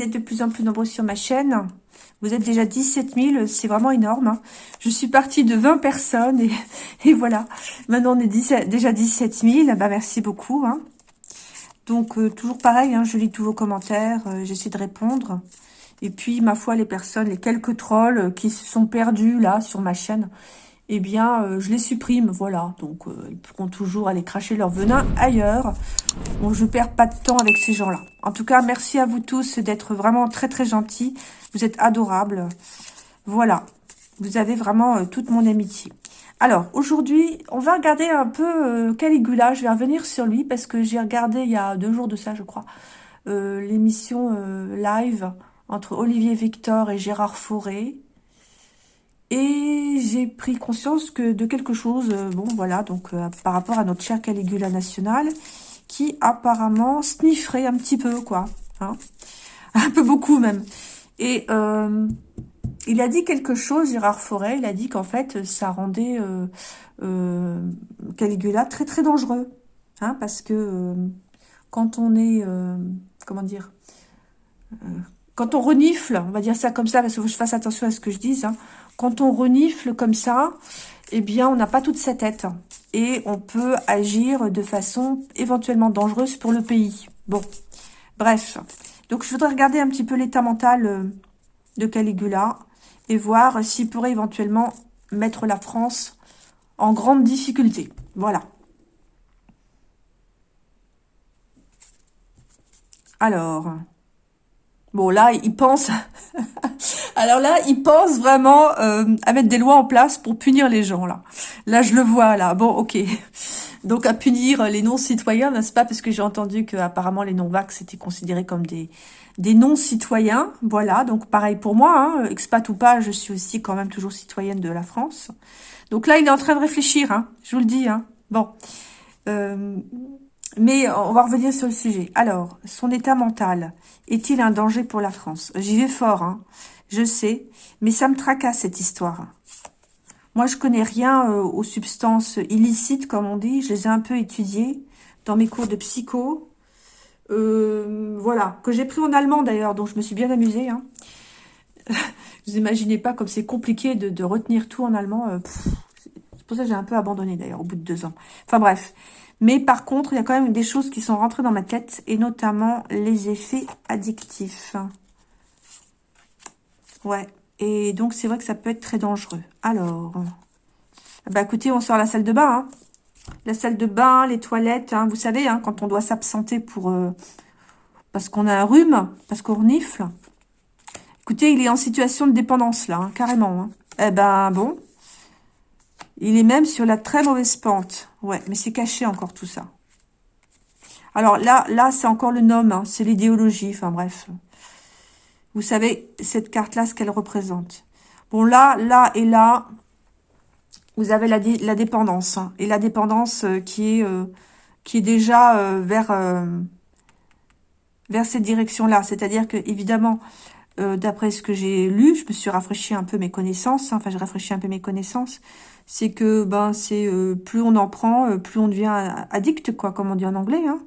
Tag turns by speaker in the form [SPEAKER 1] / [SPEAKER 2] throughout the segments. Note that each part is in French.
[SPEAKER 1] D'être de plus en plus nombreux sur ma chaîne. Vous êtes déjà 17 000, c'est vraiment énorme. Hein. Je suis partie de 20 personnes et, voilà. Maintenant, on est déjà 17 000. Bah, merci beaucoup. Hein. Donc, euh, toujours pareil, hein, je lis tous vos commentaires, euh, j'essaie de répondre. Et puis, ma foi, les personnes, les quelques trolls qui se sont perdus là sur ma chaîne, eh bien, euh, je les supprime, voilà. Donc, ils pourront toujours aller cracher leur venin ailleurs. Bon, je perds pas de temps avec ces gens-là. En tout cas, merci à vous tous d'être vraiment très, très gentils. Vous êtes adorables. Voilà. Vous avez vraiment euh, toute mon amitié. Alors, aujourd'hui, on va regarder un peu Caligula. Je vais revenir sur lui parce que j'ai regardé il y a deux jours de ça, je crois, l'émission live entre Olivier Victor et Gérard Fauré. Et j'ai pris conscience que de quelque chose, euh, bon voilà, donc euh, par rapport à notre cher Caligula national, apparemment snifferait un petit peu, quoi. Hein un peu beaucoup même. Et euh, il a dit quelque chose, Gérard Forêt, il a dit qu'en fait, ça rendait Caligula très très dangereux. Hein, parce que quand on est, comment dire, quand on renifle, on va dire ça comme ça, parce que je fasse attention à ce que je dise, hein, quand on renifle comme ça, eh bien, on n'a pas toute sa tête. Et on peut agir de façon éventuellement dangereuse pour le pays. Bon, bref. Donc, je voudrais regarder un petit peu l'état mental euh, de Caligula et voir s'il pourrait éventuellement mettre la France en grande difficulté. Voilà. Alors, Bon, là, il pense... Alors là, il pense vraiment euh, à mettre des lois en place pour punir les gens, là. Là, je le vois, là. Bon, ok. Donc, à punir les non-citoyens, n'est-ce pas? Parce que j'ai entendu que apparemment les non-vax étaient considérés comme des, des non-citoyens. Voilà, donc pareil pour moi, hein, expat ou pas, je suis aussi quand même toujours citoyenne de la France. Donc là, il est en train de réfléchir, hein, je vous le dis. Hein. Bon, euh, mais on va revenir sur le sujet. Alors, son état mental est-il un danger pour la France? J'y vais fort, hein, je sais, mais ça me tracasse cette histoire. Moi, je connais rien euh, aux substances illicites, comme on dit. Je les ai un peu étudiées dans mes cours de psycho. Euh, voilà, que j'ai pris en allemand d'ailleurs, donc je me suis bien amusée. Hein. Vous imaginez pas comme c'est compliqué de, retenir tout en allemand. Euh, c'est pour ça que j'ai un peu abandonné d'ailleurs, au bout de deux ans. Enfin bref, mais par contre, il y a quand même des choses qui sont rentrées dans ma tête, et notamment les effets addictifs. Ouais, et donc c'est vrai que ça peut être très dangereux. Alors, bah écoutez, on sort la salle de bain. Hein. La salle de bain, les toilettes, hein. vous savez, hein, quand on doit s'absenter pour euh, parce qu'on a un rhume, parce qu'on renifle. Écoutez, il est en situation de dépendance là, carrément. Eh ben bon, il est même sur la très mauvaise pente. Ouais, mais c'est caché encore tout ça. Alors là, là, c'est encore le nom, hein. c'est l'idéologie, enfin bref. Vous savez, cette carte-là, ce qu'elle représente. Bon, là, là et là, vous avez la, dépendance. Hein. et la dépendance euh, qui, est, euh, qui est déjà euh, vers, cette direction-là. C'est-à-dire que, évidemment, d'après ce que j'ai lu, je me suis rafraîchi un peu mes connaissances. Hein. enfin, j'ai rafraîchi un peu mes connaissances c'est que ben c'est plus on en prend, plus on devient addict, quoi, comme on dit en anglais. Hein.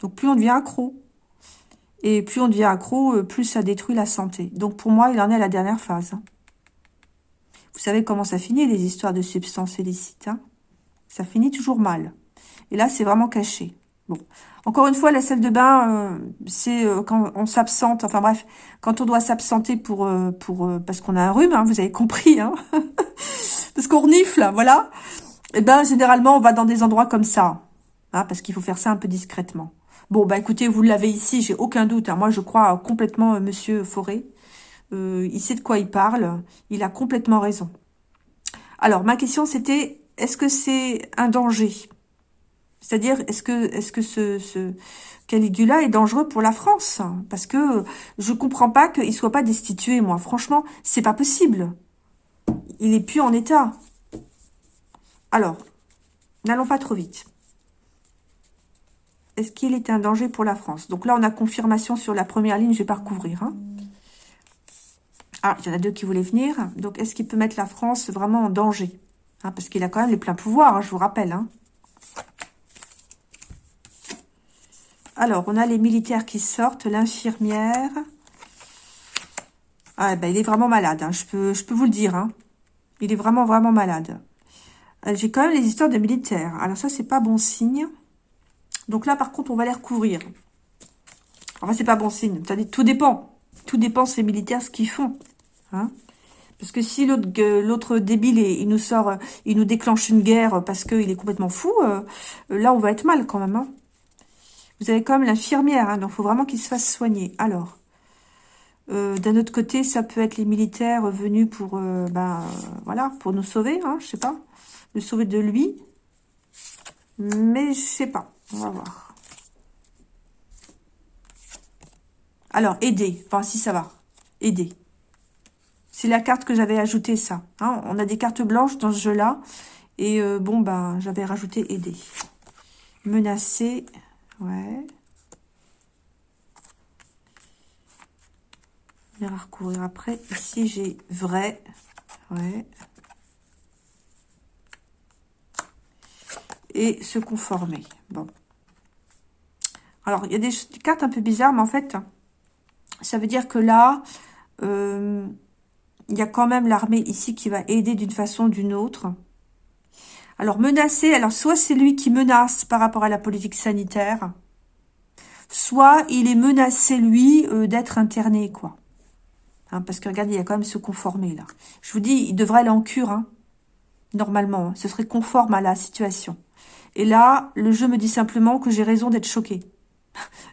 [SPEAKER 1] Donc plus on devient accro. Et plus on devient accro, euh, plus ça détruit la santé. Donc pour moi, il en est à la dernière phase. Hein. Vous savez comment ça finit, les histoires de substances illicites. Hein ça finit toujours mal. Et là, c'est vraiment caché. Bon, encore une fois, la salle de bain, c'est quand on s'absente, enfin bref, quand on doit s'absenter pour, pour parce qu'on a un rhume, hein, vous avez compris, hein parce qu'on renifle, voilà. Et eh ben généralement, on va dans des endroits comme ça, hein, parce qu'il faut faire ça un peu discrètement. Bon, bah écoutez, vous l'avez ici, j'ai aucun doute. Hein. Moi, je crois complètement euh, Monsieur Forêt. Euh, il sait de quoi il parle. Il a complètement raison. Alors, ma question, c'était, est-ce que c'est un danger? C'est-à-dire, est-ce que, ce, Caligula est dangereux pour la France? Parce que je comprends pas qu'il soit pas destitué, moi. Franchement, c'est pas possible il est plus en état. Alors, n'allons pas trop vite. Est-ce qu'il est un danger pour la France? Donc là, on a confirmation sur la première ligne, je vais pas recouvrir. Hein. Ah, il y en a deux qui voulaient venir. Donc, est-ce qu'il peut mettre la France vraiment en danger? Hein, Parce qu'il a quand même les pleins pouvoirs, hein, je vous rappelle. Alors, on a les militaires qui sortent, l'infirmière. Ah, ben, il est vraiment malade, je, peux, je peux vous le dire. Il est vraiment, vraiment malade. Euh, j'ai quand même les histoires de militaires. Alors ça, c'est pas bon signe. Donc là, par contre, on va les recouvrir. Enfin, c'est pas bon signe. Tout dépend. Tout dépend ces militaires, ce qu'ils font. Hein parce que si l'autre débile, il nous sort, il nous déclenche une guerre parce qu'il est complètement fou, euh, là, on va être mal quand même. Hein. Vous avez quand même l'infirmière, hein, donc il faut vraiment qu'il se fasse soigner. Alors, euh, d'un autre côté, ça peut être les militaires venus pour, euh, ben, voilà, pour nous sauver, hein, je sais pas, le sauver de lui. Mais je sais pas, on va voir. Alors, aider, enfin si ça va, aider. C'est la carte que j'avais ajoutée, ça. Hein. on a des cartes blanches dans ce jeu-là. Et euh, bon, ben, j'avais rajouté aider. Menacer, ouais. On va recouvrir après. Ici, j'ai vrai, ouais. Et se conformer. Bon. Alors, il y a des cartes un peu bizarres, mais en fait, ça veut dire que là, euh, il y a quand même l'armée ici qui va aider d'une façon ou d'une autre. Alors, menacer, alors soit c'est lui qui menace par rapport à la politique sanitaire, soit il est menacé, lui, euh, d'être interné, quoi. Hein, parce que, regardez, il y a quand même se conformer, là. Je vous dis, il devrait aller en cure, hein, normalement. Hein. ce serait conforme à la situation. Et là, le jeu me dit simplement que j'ai raison d'être choqué.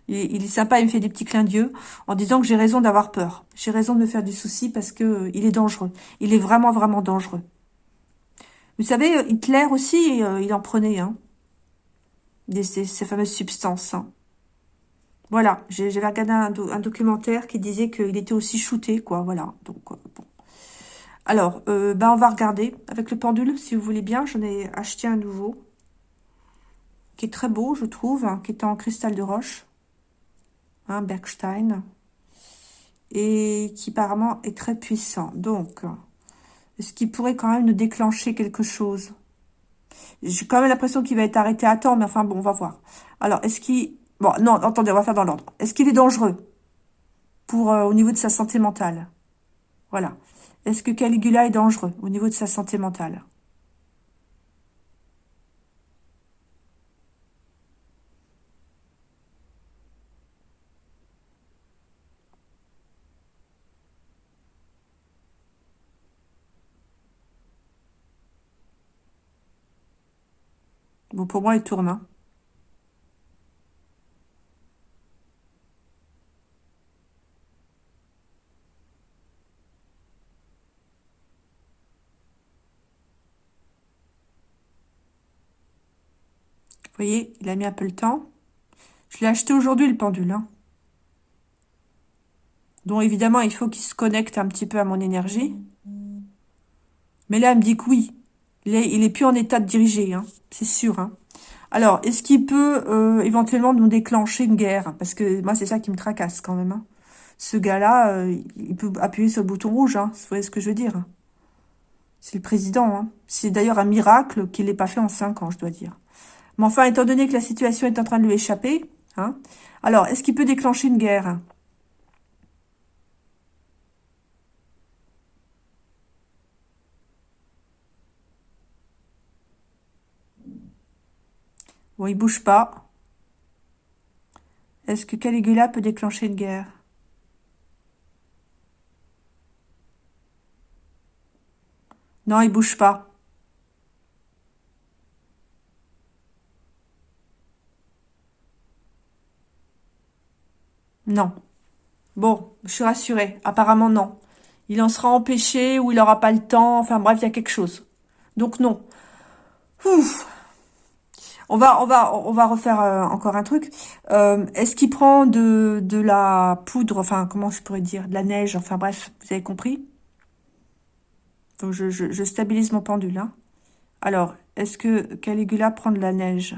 [SPEAKER 1] Il, est sympa, il me fait des petits clins d'yeux en disant que j'ai raison d'avoir peur. J'ai raison de me faire du souci parce que euh, il est dangereux. Il est vraiment, vraiment dangereux. Vous savez, euh, Hitler aussi, euh, il en prenait, hein. ces, fameuses substances. Hein. Voilà, j'avais regardé un, documentaire qui disait qu'il était aussi shooté, quoi, voilà. Donc, bon. Alors, ben on va regarder avec le pendule, si vous voulez bien. J'en ai acheté un nouveau qui est très beau, je trouve, hein, qui est en cristal de roche, hein, Bergstein, et qui apparemment est très puissant. Donc, est-ce qu'il pourrait quand même nous déclencher quelque chose? J'ai quand même l'impression qu'il va être arrêté à temps, mais enfin bon, on va voir. Alors, est-ce qu'il... Bon, non, attendez, on va faire dans l'ordre. Est-ce qu'il est dangereux pour euh, au niveau de sa santé mentale? Voilà. Est-ce que Caligula est dangereux au niveau de sa santé mentale? Bon, pour moi, il tourne. Hein. Vous voyez, il a mis un peu le temps. Je l'ai acheté aujourd'hui, le pendule. Hein. Donc, évidemment, il faut qu'il se connecte un petit peu à mon énergie. Mais là, elle me dit que oui. Il est, plus en état de diriger, hein, c'est sûr. Hein. Alors, est-ce qu'il peut euh, éventuellement nous déclencher une guerre? Parce que moi, c'est ça qui me tracasse quand même. Hein. Ce gars-là, euh, il peut appuyer sur le bouton rouge, hein, vous voyez ce que je veux dire? C'est le président. C'est d'ailleurs un miracle qu'il l'ait pas fait en cinq ans, je dois dire. Mais enfin, étant donné que la situation est en train de lui échapper, alors, est-ce qu'il peut déclencher une guerre? Bon, il bouge pas. Est-ce que Caligula peut déclencher une guerre? Non, il bouge pas. Non. Bon, je suis rassurée. Apparemment, non. Il en sera empêché ou il n'aura pas le temps. Enfin, bref, il y a quelque chose. Donc, non. Ouf on va, on va, on va refaire euh, encore un truc. Euh, est-ce qu'il prend de, de la poudre, enfin, comment je pourrais dire, de la neige, enfin bref, vous avez compris? Donc, je, je, stabilise mon pendule. Hein. Alors, est-ce que Caligula prend de la neige?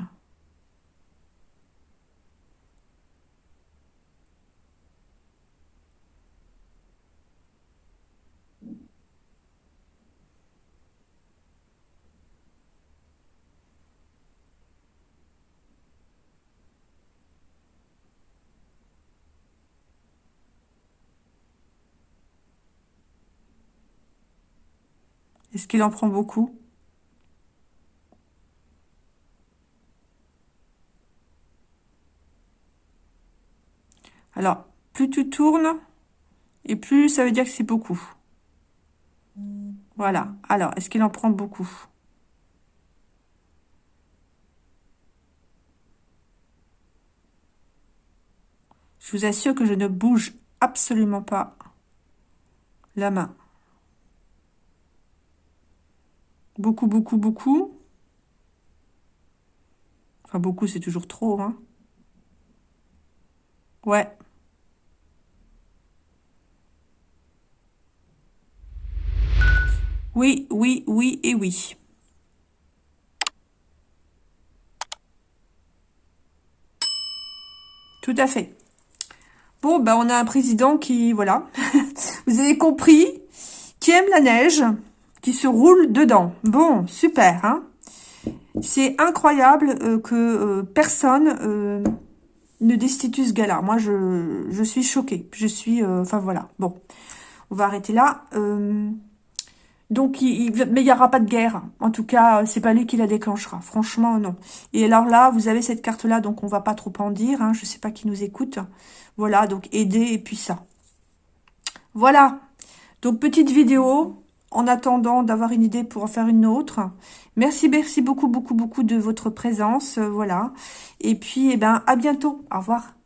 [SPEAKER 1] Est-ce qu'il en prend beaucoup? Alors, plus tu tournes, et plus ça veut dire que c'est beaucoup. Voilà. Alors, est-ce qu'il en prend beaucoup? Je vous assure que je ne bouge absolument pas la main. Beaucoup, beaucoup, beaucoup. Enfin, beaucoup, c'est toujours trop, hein. Ouais. Oui, oui, oui et oui. Tout à fait. Bon, ben on a un président qui, voilà, vous avez compris, qui aime la neige, qui se roule dedans. Bon, super, hein C'est incroyable euh, que euh, personne euh, ne destitue ce gars-là. Moi, je, suis choquée. Je suis, enfin voilà. Bon, on va arrêter là. Donc, il, mais il n'y aura pas de guerre. En tout cas, c'est pas lui qui la déclenchera. Franchement, non. Et alors là, vous avez cette carte-là, donc on va pas trop en dire. Hein. Je sais pas qui nous écoute. Voilà, donc aider et puis ça. Voilà. Donc, petite vidéo en attendant d'avoir une idée pour en faire une autre. Merci, merci beaucoup, beaucoup, beaucoup de votre présence. voilà. Et puis, eh ben, à bientôt. Au revoir.